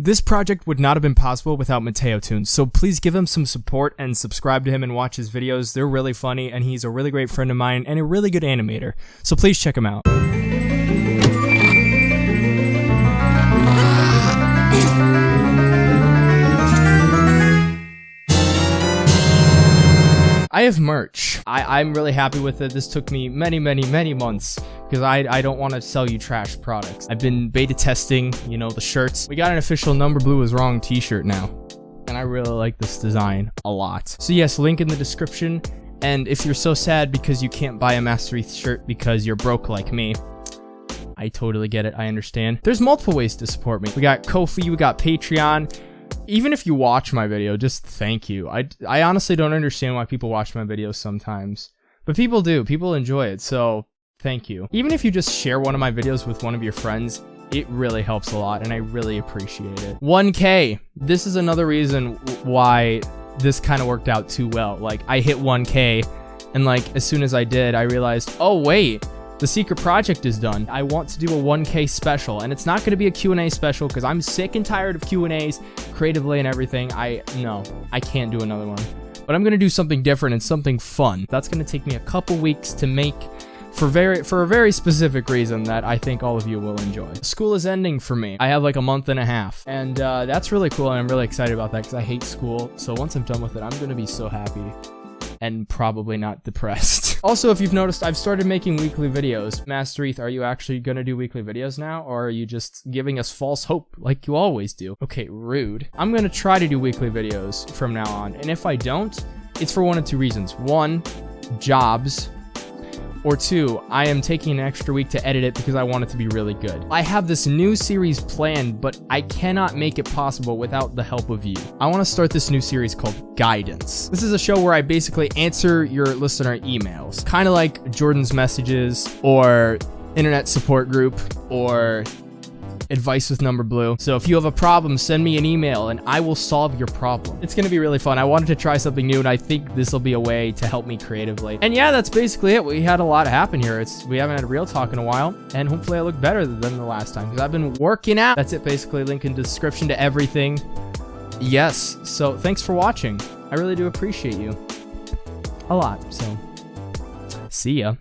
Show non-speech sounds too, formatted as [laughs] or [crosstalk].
This project would not have been possible without Mateo Tunes, so please give him some support and subscribe to him and watch his videos. They're really funny, and he's a really great friend of mine and a really good animator, so please check him out. I have merch. I, I'm really happy with it. This took me many, many, many months because I, I don't want to sell you trash products. I've been beta testing, you know, the shirts. We got an official Number Blue is Wrong t-shirt now. And I really like this design a lot. So yes, link in the description. And if you're so sad because you can't buy a Master shirt because you're broke like me, I totally get it. I understand. There's multiple ways to support me. We got Ko-fi, we got Patreon even if you watch my video, just thank you. I, I honestly don't understand why people watch my videos sometimes. But people do. People enjoy it. So thank you. Even if you just share one of my videos with one of your friends, it really helps a lot and I really appreciate it. 1K. This is another reason why this kind of worked out too well. Like I hit 1K and like as soon as I did, I realized, oh wait, the secret project is done. I want to do a 1K special, and it's not going to be a Q&A special because I'm sick and tired of Q&As creatively and everything. I, no, I can't do another one. But I'm going to do something different and something fun. That's going to take me a couple weeks to make for very for a very specific reason that I think all of you will enjoy. School is ending for me. I have like a month and a half, and uh, that's really cool, and I'm really excited about that because I hate school. So once I'm done with it, I'm gonna be so happy and probably not depressed. [laughs] also, if you've noticed, I've started making weekly videos. Master ETH, are you actually gonna do weekly videos now, or are you just giving us false hope like you always do? Okay, rude. I'm gonna try to do weekly videos from now on, and if I don't, it's for one of two reasons. One, jobs, or two, I am taking an extra week to edit it because I want it to be really good. I have this new series planned, but I cannot make it possible without the help of you. I want to start this new series called Guidance. This is a show where I basically answer your listener emails, kind of like Jordan's messages or internet support group or advice with number blue. So if you have a problem, send me an email and I will solve your problem. It's going to be really fun. I wanted to try something new and I think this will be a way to help me creatively. And yeah, that's basically it. We had a lot happen here. It's We haven't had real talk in a while and hopefully I look better than the last time because I've been working out. That's it basically. Link in description to everything. Yes. So thanks for watching. I really do appreciate you a lot. So see ya.